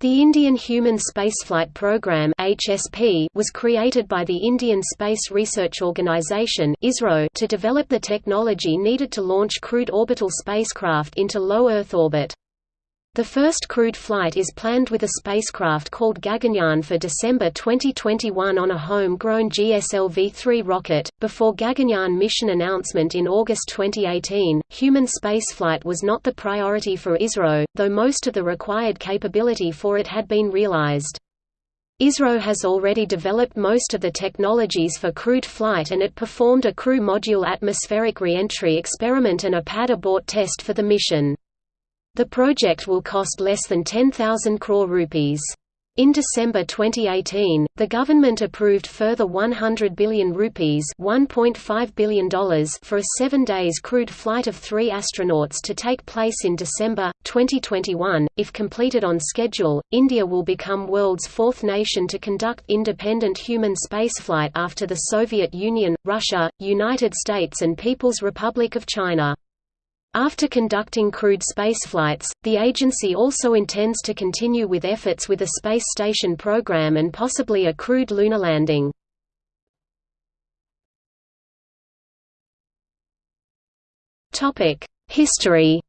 The Indian Human Spaceflight Program (HSP) was created by the Indian Space Research Organisation (ISRO) to develop the technology needed to launch crewed orbital spacecraft into low Earth orbit. The first crewed flight is planned with a spacecraft called Gaganyaan for December 2021 on a home-grown GSLV-3 rocket. Before Gaganyaan mission announcement in August 2018, human spaceflight was not the priority for ISRO, though most of the required capability for it had been realized. ISRO has already developed most of the technologies for crewed flight and it performed a crew module atmospheric reentry experiment and a pad abort test for the mission. The project will cost less than 10,000 crore rupees. In December 2018, the government approved further 100 billion rupees $1.5 billion for a seven days crewed flight of three astronauts to take place in December, 2021. If completed on schedule, India will become world's fourth nation to conduct independent human spaceflight after the Soviet Union, Russia, United States and People's Republic of China. After conducting crewed spaceflights, the agency also intends to continue with efforts with a space station program and possibly a crewed lunar landing. History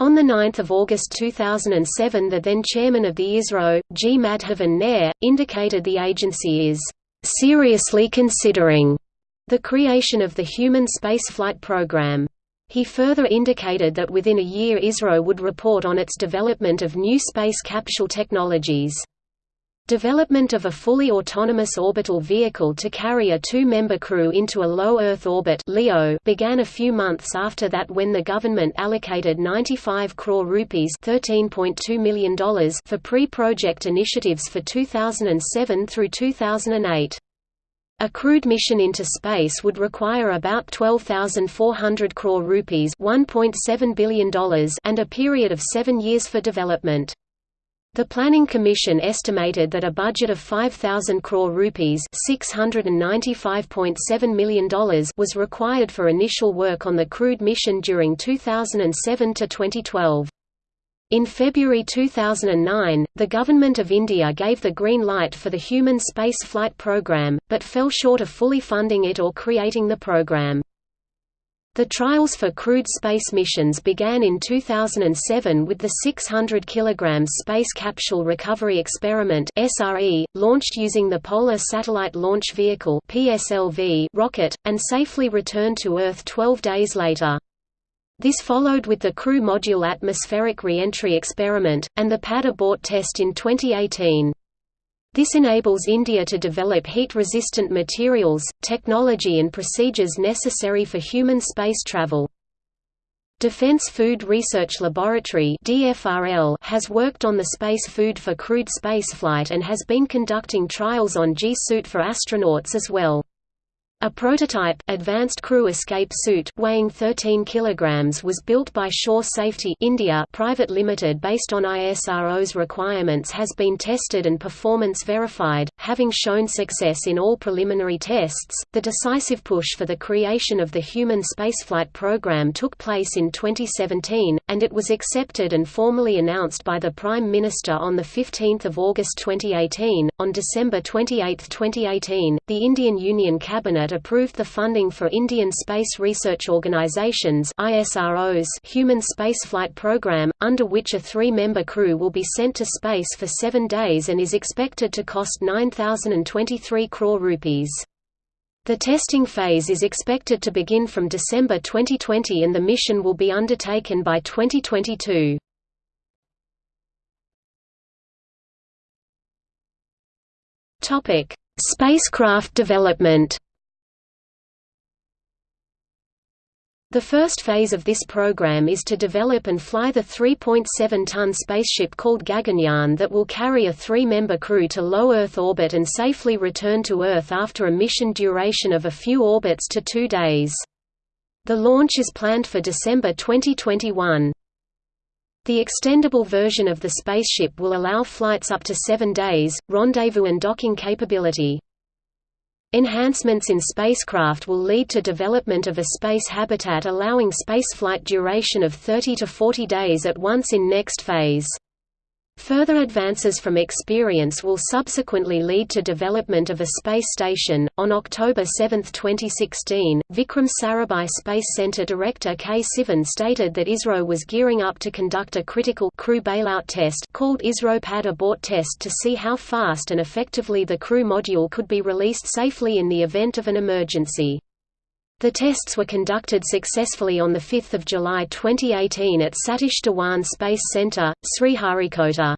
On 9 August 2007 the then chairman of the ISRO, G. Madhavan Nair, indicated the agency is "...seriously considering." The creation of the human spaceflight program. He further indicated that within a year ISRO would report on its development of new space capsule technologies. Development of a fully autonomous orbital vehicle to carry a two-member crew into a low Earth orbit (LEO) began a few months after that when the government allocated 95 crore rupees ($13.2 for pre-project initiatives for 2007 through 2008. A crewed mission into space would require about 12,400 crore rupees $1.7 billion and a period of seven years for development. The Planning Commission estimated that a budget of 5,000 crore rupees $695.7 million was required for initial work on the crewed mission during 2007 to 2012. In February 2009, the Government of India gave the green light for the human space flight program, but fell short of fully funding it or creating the program. The trials for crewed space missions began in 2007 with the 600 kg Space Capsule Recovery Experiment launched using the Polar Satellite Launch Vehicle rocket and safely returned to Earth 12 days later. This followed with the Crew Module Atmospheric Reentry Experiment, and the pad abort test in 2018. This enables India to develop heat-resistant materials, technology and procedures necessary for human space travel. Defense Food Research Laboratory has worked on the space food for crewed spaceflight and has been conducting trials on G-suit for astronauts as well. A prototype advanced crew escape suit weighing 13 kilograms was built by Sure Safety India Private Limited based on ISRO's requirements has been tested and performance verified, having shown success in all preliminary tests. The decisive push for the creation of the human spaceflight program took place in 2017 and it was accepted and formally announced by the Prime Minister on the 15th of August 2018. On December 28, 2018, the Indian Union Cabinet approved the funding for Indian Space Research Organization's ISRO's Human Spaceflight Program, under which a three-member crew will be sent to space for seven days and is expected to cost 9,023 crore rupees. The testing phase is expected to begin from December 2020 and the mission will be undertaken by 2022. Topic: Spacecraft development The first phase of this program is to develop and fly the 3.7-ton spaceship called Gaganyaan that will carry a three-member crew to low Earth orbit and safely return to Earth after a mission duration of a few orbits to two days. The launch is planned for December 2021. The extendable version of the spaceship will allow flights up to seven days, rendezvous and docking capability. Enhancements in spacecraft will lead to development of a space habitat allowing spaceflight duration of 30 to 40 days at once in next phase. Further advances from experience will subsequently lead to development of a space station. On October 7, 2016, Vikram Sarabhai Space Center director K. Sivan stated that ISRO was gearing up to conduct a critical crew bailout test called ISRO Pad Abort test to see how fast and effectively the crew module could be released safely in the event of an emergency. The tests were conducted successfully on 5 July 2018 at Satish Dhawan Space Centre, Sriharikota.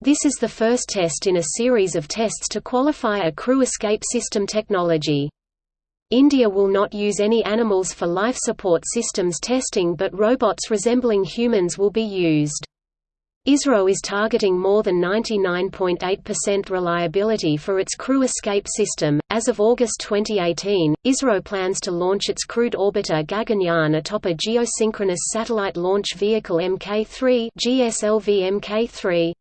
This is the first test in a series of tests to qualify a crew escape system technology. India will not use any animals for life support systems testing but robots resembling humans will be used. ISRO is targeting more than 99.8% reliability for its crew escape system. As of August 2018, ISRO plans to launch its crewed orbiter Gaganyaan atop a geosynchronous satellite launch vehicle Mk3 (GSLV Mk3).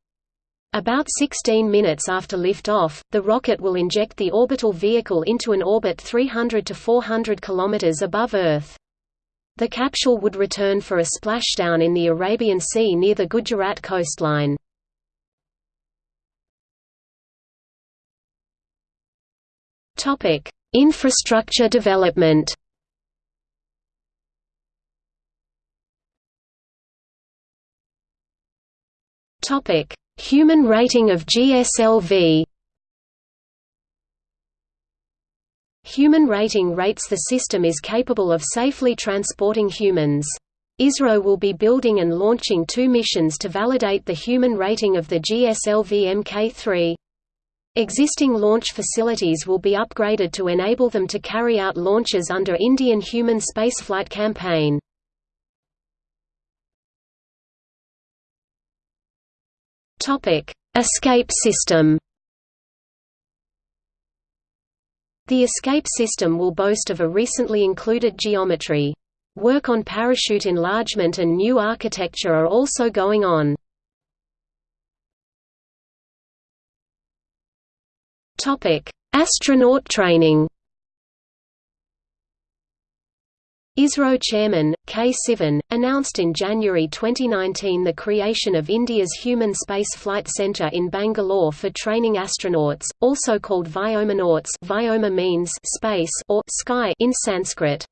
About 16 minutes after liftoff, the rocket will inject the orbital vehicle into an orbit 300 to 400 km above Earth. The capsule would return for a splashdown in the Arabian Sea near the Gujarat coastline. Infrastructure development Human rating of GSLV Human rating rates the system is capable of safely transporting humans. ISRO will be building and launching two missions to validate the human rating of the GSLV Mk3. Existing launch facilities will be upgraded to enable them to carry out launches under Indian human spaceflight campaign. Escape system The escape system will boast of a recently included geometry. Work on parachute enlargement and new architecture are also going on. Astronaut training ISRO chairman, K. Sivan, announced in January 2019 the creation of India's Human Space Flight Centre in Bangalore for training astronauts, also called Vyomanauts Vyoma means space or sky in Sanskrit.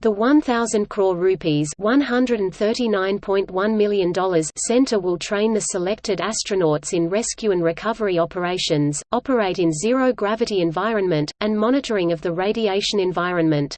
The 1,000 crore rupees $139.1 million center will train the selected astronauts in rescue and recovery operations, operate in zero-gravity environment, and monitoring of the radiation environment.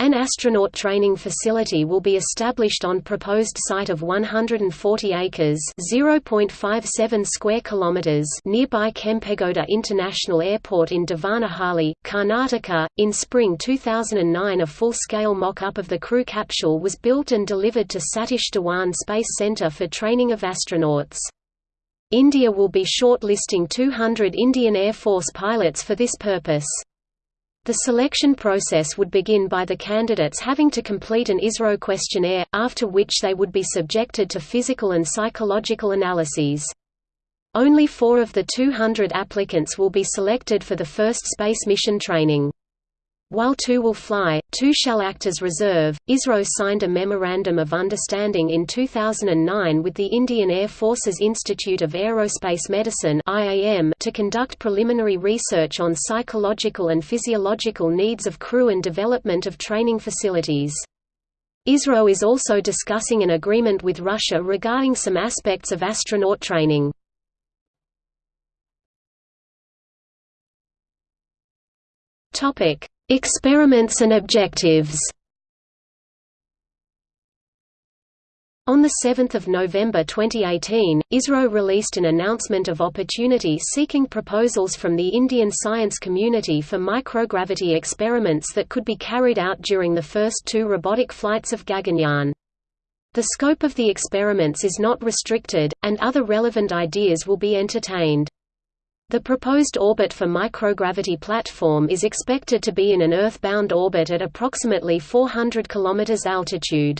An astronaut training facility will be established on proposed site of 140 acres (0.57 square kilometers) nearby Kempegowda International Airport in Devanahalli, Karnataka. In spring 2009, a full-scale mock-up of the crew capsule was built and delivered to Satish Dhawan Space Center for training of astronauts. India will be shortlisting 200 Indian Air Force pilots for this purpose. The selection process would begin by the candidates having to complete an ISRO questionnaire, after which they would be subjected to physical and psychological analyses. Only four of the 200 applicants will be selected for the first space mission training. While two will fly, two shall act as reserve. ISRO signed a Memorandum of Understanding in 2009 with the Indian Air Force's Institute of Aerospace Medicine to conduct preliminary research on psychological and physiological needs of crew and development of training facilities. ISRO is also discussing an agreement with Russia regarding some aspects of astronaut training. Topic: Experiments and objectives On 7 November 2018, ISRO released an announcement of opportunity seeking proposals from the Indian science community for microgravity experiments that could be carried out during the first two robotic flights of Gaganyaan. The scope of the experiments is not restricted, and other relevant ideas will be entertained. The proposed orbit for microgravity platform is expected to be in an Earth-bound orbit at approximately 400 km altitude.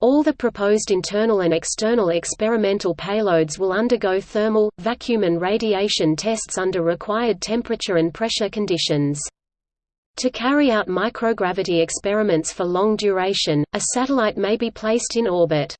All the proposed internal and external experimental payloads will undergo thermal, vacuum and radiation tests under required temperature and pressure conditions. To carry out microgravity experiments for long duration, a satellite may be placed in orbit.